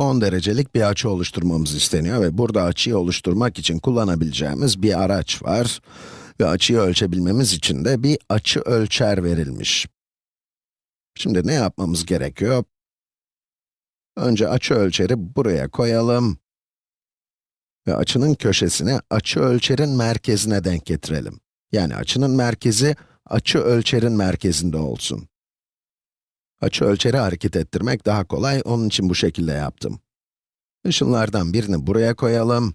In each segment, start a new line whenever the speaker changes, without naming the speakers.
10 derecelik bir açı oluşturmamız isteniyor ve burada açıyı oluşturmak için kullanabileceğimiz bir araç var. Ve açıyı ölçebilmemiz için de bir açı ölçer verilmiş. Şimdi ne yapmamız gerekiyor? Önce açı ölçeri buraya koyalım. Ve açının köşesini açı ölçerin merkezine denk getirelim. Yani açının merkezi, açı ölçerin merkezinde olsun. Açı ölçeri hareket ettirmek daha kolay, onun için bu şekilde yaptım. Işınlardan birini buraya koyalım.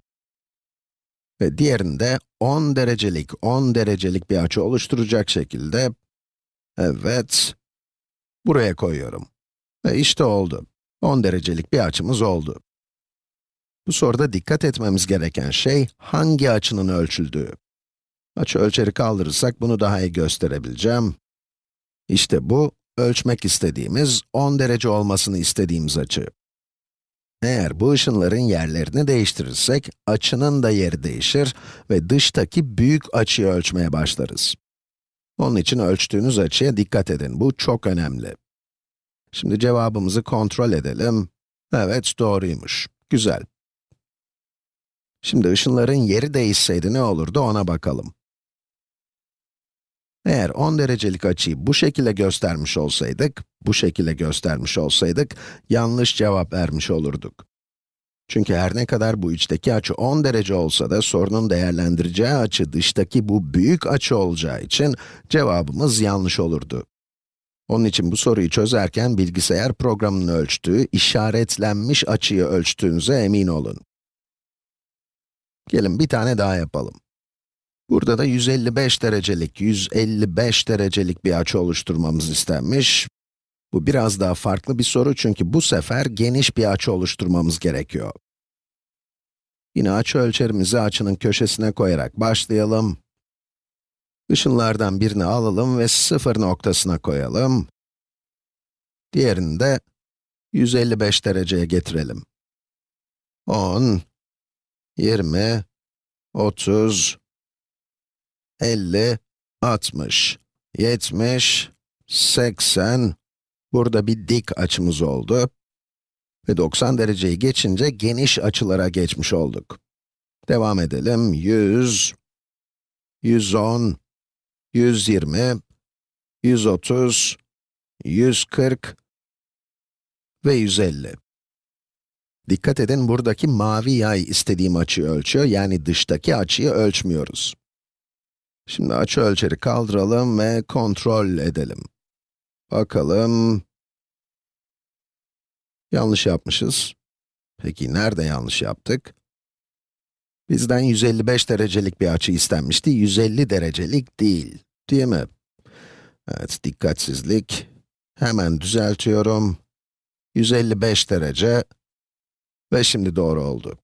Ve diğerini de 10 derecelik, 10 derecelik bir açı oluşturacak şekilde, evet, buraya koyuyorum. Ve işte oldu. 10 derecelik bir açımız oldu. Bu soruda dikkat etmemiz gereken şey, hangi açının ölçüldüğü. Açı ölçeri kaldırırsak bunu daha iyi gösterebileceğim. İşte bu, ölçmek istediğimiz, 10 derece olmasını istediğimiz açı. Eğer bu ışınların yerlerini değiştirirsek, açının da yeri değişir ve dıştaki büyük açıyı ölçmeye başlarız. Onun için ölçtüğünüz açıya dikkat edin, bu çok önemli. Şimdi cevabımızı kontrol edelim. Evet, doğruymuş. Güzel. Şimdi ışınların yeri değişseydi ne olurdu ona bakalım. Eğer 10 derecelik açıyı bu şekilde göstermiş olsaydık, bu şekilde göstermiş olsaydık, yanlış cevap vermiş olurduk. Çünkü her ne kadar bu içteki açı 10 derece olsa da sorunun değerlendireceği açı dıştaki bu büyük açı olacağı için cevabımız yanlış olurdu. Onun için bu soruyu çözerken bilgisayar programının ölçtüğü işaretlenmiş açıyı ölçtüğünüze emin olun. Gelin bir tane daha yapalım. Burada da 155 derecelik, 155 derecelik bir açı oluşturmamız istenmiş. Bu biraz daha farklı bir soru çünkü bu sefer geniş bir açı oluşturmamız gerekiyor. Yine açı ölçerimizi açının köşesine koyarak başlayalım. Işınlardan birini alalım ve sıfır noktasına koyalım. Diğerini de 155 dereceye getirelim. 10, 20, 30, 50, 60, 70, 80, burada bir dik açımız oldu. Ve 90 dereceyi geçince geniş açılara geçmiş olduk. Devam edelim, 100, 110, 120, 130, 140 ve 150. Dikkat edin, buradaki mavi yay istediğim açıyı ölçüyor, yani dıştaki açıyı ölçmüyoruz. Şimdi açı ölçeri kaldıralım ve kontrol edelim. Bakalım. Yanlış yapmışız. Peki nerede yanlış yaptık? Bizden 155 derecelik bir açı istenmişti, 150 derecelik değil, değil mi? Evet, dikkatsizlik. Hemen düzeltiyorum. 155 derece ve şimdi doğru oldu.